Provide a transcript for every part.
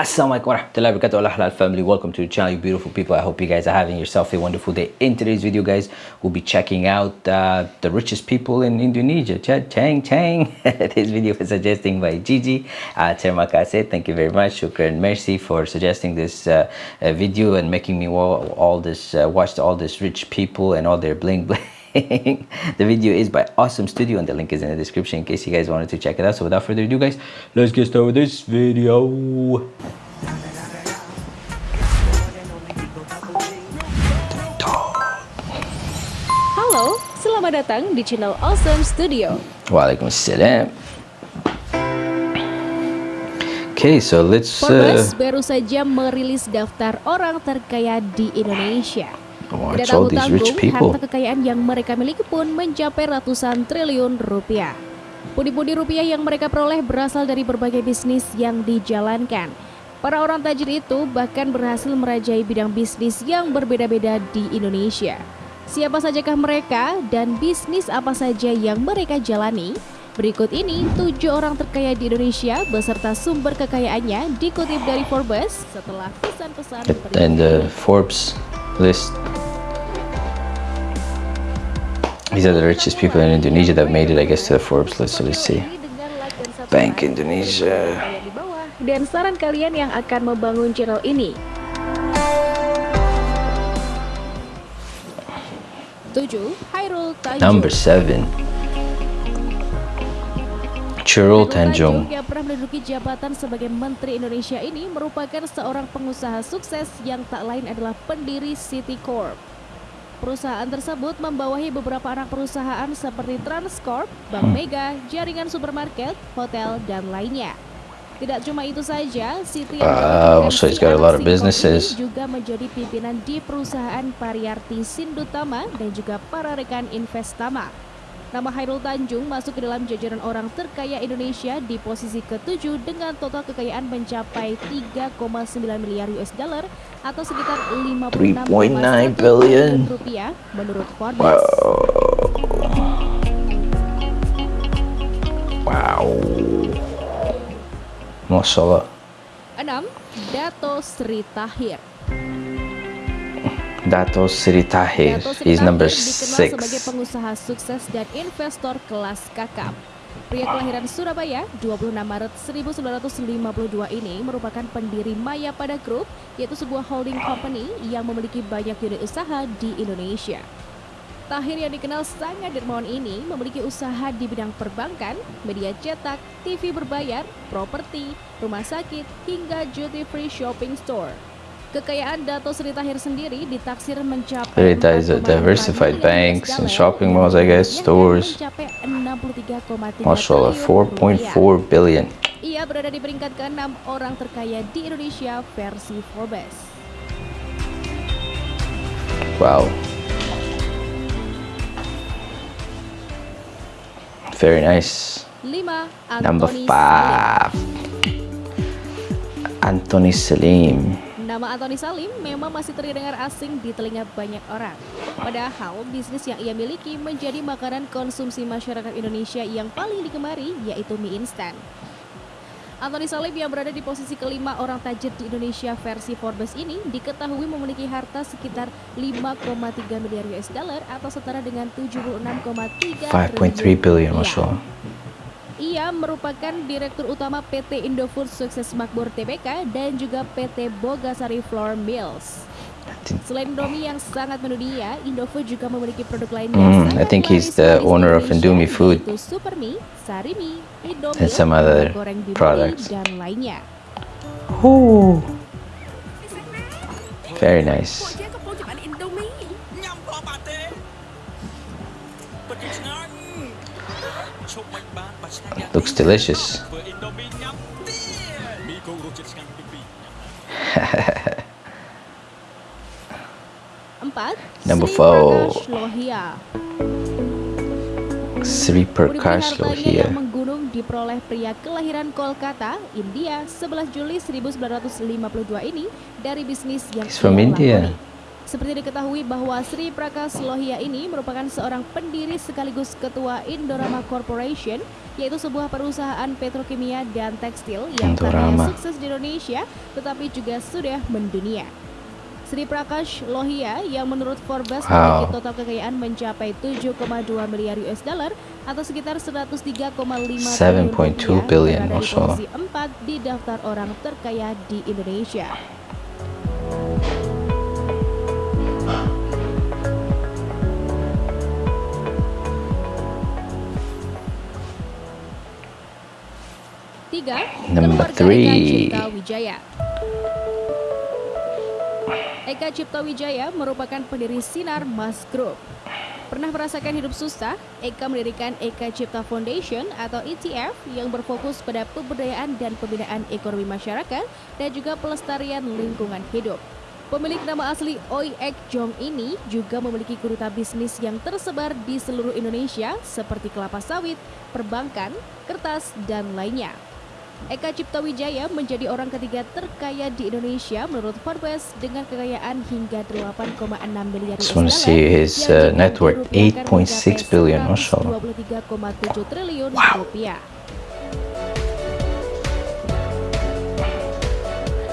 Assalamualaikum warahmatullahi wabarakatuh. Allah halal family. Welcome to the channel you beautiful people. I hope you guys are having yourself a wonderful day. In today's video guys we'll be checking out uh, the richest people in Indonesia. Chang Chang. This video is suggesting by Gigi uh, terima kasih. Thank you very much. Shukran mercy for suggesting this uh, uh video and making me all, all this uh, watch all these rich people and all their bling bling the video is by awesome studio and the link is in the description in case you guys wanted to check it out so without further ado guys let's get started with this video Halo, selamat datang di channel Awesome Studio. Waalaikumsalam. Okay, so let's. Forbes uh, baru saja merilis daftar orang terkaya di Indonesia. Tidak tanggung-tanggung, harta kekayaan yang mereka miliki pun mencapai ratusan triliun rupiah. Pundi-pundi rupiah yang mereka peroleh berasal dari berbagai bisnis yang dijalankan. Para orang tajir itu bahkan berhasil merajai bidang bisnis yang berbeda-beda di Indonesia. Siapa sajakah mereka dan bisnis apa saja yang mereka jalani? Berikut ini tujuh orang terkaya di Indonesia beserta sumber kekayaannya dikutip dari Forbes setelah pesan-pesan And the Forbes list These are the richest people in Indonesia that made it, I guess, to the Forbes list. So let's see. Bank Indonesia. Dan saran kalian yang akan membangun channel ini. 7. Hairul Tanjung. Number 7. Churul Tanjung yang pernah menduduki jabatan sebagai Menteri Indonesia ini merupakan seorang pengusaha sukses yang tak lain adalah pendiri City Corp. Perusahaan tersebut membawahi beberapa anak perusahaan seperti Transcorp, Bank hmm. Mega, jaringan supermarket, hotel, dan lainnya. Tidak cuma itu saja, Siti uh, so he's got a lot of businesses. juga menjadi pimpinan di perusahaan Pariarti Sindutama dan juga para rekan Investama. Nama Hairul Tanjung masuk ke dalam jajaran orang terkaya Indonesia di posisi ketujuh dengan total kekayaan mencapai 3,9 miliar US dollar atau sekitar 56,9 billion rupiah menurut Forbes. Wow. Wow. Masya Allah. 6. Dato Sri Tahir Dato Sri Tahir is number six. sebagai pengusaha sukses dan investor kelas kakap. Pria kelahiran Surabaya, 26 Maret 1952 ini merupakan pendiri Maya Pada Group, yaitu sebuah holding company yang memiliki banyak unit usaha di Indonesia. Tahir yang dikenal sangat dermawan ini memiliki usaha di bidang perbankan, media cetak, TV berbayar, properti, rumah sakit, hingga duty free shopping store. Kekayaan Dato Sri Tahir sendiri ditaksir mencapai Sri is a diversified banks and shopping malls, I guess, stores. Masya Allah, 4.4 billion. Ia berada di peringkat ke-6 orang terkaya di Indonesia versi Forbes. Wow. Very nice. 5. Number 5. Anthony Salim. Nama Anthony Salim memang masih terdengar asing di telinga banyak orang. Padahal bisnis yang ia miliki menjadi makanan konsumsi masyarakat Indonesia yang paling digemari yaitu mie instan. Anthony Salim yang berada di posisi kelima orang tajir di Indonesia versi Forbes ini diketahui memiliki harta sekitar 5,3 miliar US dollar atau setara dengan 76,3 5.3 billion. Ia merupakan Direktur Utama PT Indofood Sukses Makmur Tbk dan juga PT Bogasari Flour Mills. Selain Indomie yang sangat mendunia, Indofood juga memiliki produk lain yang mm, I think he's the owner of Indomie Food Supermi, Sarimi, Indomie, and some other goreng products. dan lainnya. Ooh. Very nice. Looks delicious. Number four. Sri Prakash Lohia menggunung diperoleh pria kelahiran Kolkata, India 11 Juli 1952 ini dari bisnis yang He's from India. Seperti diketahui bahwa Sri Prakash Lohia ini merupakan seorang pendiri sekaligus ketua Indorama Corporation, yaitu sebuah perusahaan petrokimia dan tekstil yang tak hanya sukses di Indonesia, tetapi juga sudah mendunia. Sri Prakash Lohia yang menurut Forbes wow. memiliki total kekayaan mencapai 7,2 miliar US dollar atau sekitar 103,5 triliun rupiah billion, berada di posisi 4 di daftar orang terkaya di Indonesia. Tiga, Number three. Cipta Wijaya. Eka Cipta Wijaya merupakan pendiri Sinar Mas Group. Pernah merasakan hidup susah? Eka mendirikan Eka Cipta Foundation atau ETF yang berfokus pada pemberdayaan dan pembinaan ekonomi masyarakat dan juga pelestarian lingkungan hidup. Pemilik nama asli Oi Ek Jong ini juga memiliki gurita bisnis yang tersebar di seluruh Indonesia seperti kelapa sawit, perbankan, kertas, dan lainnya. Eka Cipta Wijaya menjadi orang ketiga terkaya di Indonesia menurut Forbes dengan kekayaan hingga 8,6 miliar US dollar. see his uh, net worth 8.6 billion, mashallah. 23,7 triliun wow. rupiah.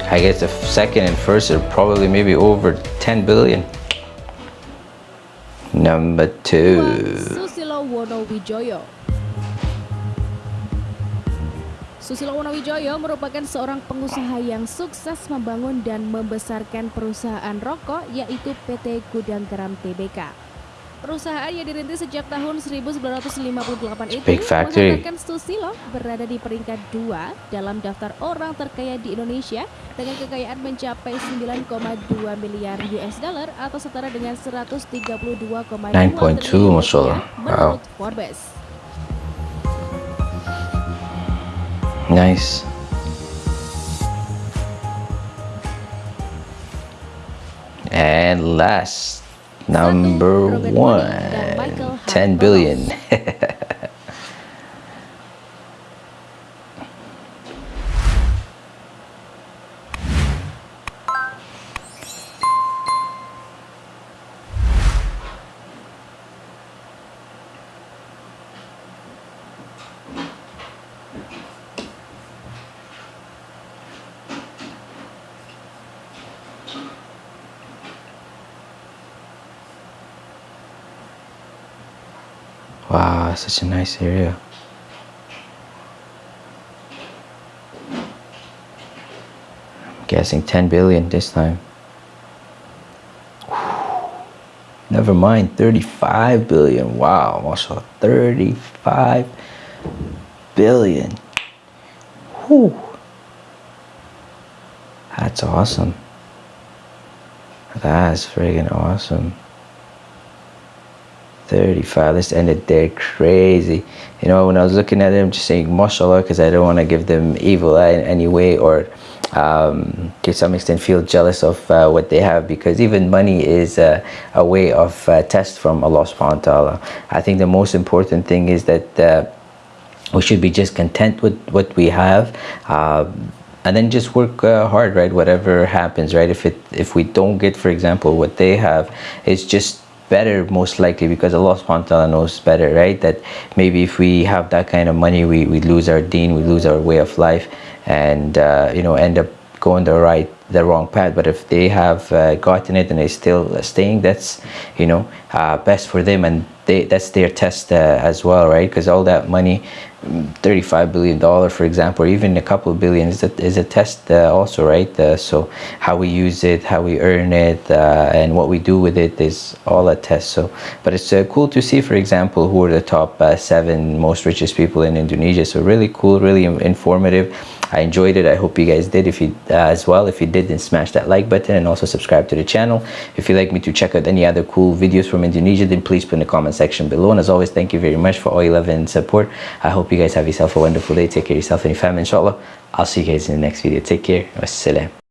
I guess the second and first are probably maybe over 10 billion. Number two. Susilo Wonowijoyo Susilo Wonowijoyo merupakan seorang pengusaha yang sukses membangun dan membesarkan perusahaan rokok yaitu PT Gudang Garam TBK. Perusahaan yang dirintis sejak tahun 1958 itu mengatakan Susilo berada di peringkat dua dalam daftar orang terkaya di Indonesia dengan kekayaan mencapai 9,2 miliar US dollar atau setara dengan 132,2 triliun menurut Forbes. Nice. And last, number one, 10 billion. Wow, such a nice area. I'm guessing 10 billion this time. Never mind, 35 billion. Wow, also 35 billion. Whew. That's awesome. That's friggin' awesome. 35 let's end it there crazy. You know when i was looking at them just saying mashallah because i don't want to give them evil eye in any way or um, to some extent feel jealous of uh, what they have because even money is uh, a way of uh, test from Allah subhanahu wa ta'ala. I think the most important thing is that uh, we should be just content with what we have um, and then just work uh, hard right? Whatever happens right? If it if we don't get for example what they have it's just better most likely because Allah subhanahu wa ta'ala knows better right? That maybe if we have that kind of money we, we lose our deen we lose our way of life and uh, you know end up going the right the wrong path. But if they have uh, gotten it and they still staying that's you know uh, best for them and they that's their test uh, as well right? Because all that money 35 billion dollar for example or even a couple of billion is a, is a test uh, also right? Uh, so how we use it how we earn it uh, and what we do with it is all a test. So but it's uh, cool to see for example who are the top uh, seven most richest people in Indonesia. So really cool really informative. I enjoyed it. I hope you guys did. If you uh, as well if you did then smash that like button and also subscribe to the channel. If you'd like me to check out any other cool videos from Indonesia then please put in the comment section below. And as always thank you very much for all your love and support. I hope you guys have yourself a wonderful day. Take care of yourself and your family inshallah. I'll see you guys in the next video. Take care. Wassalam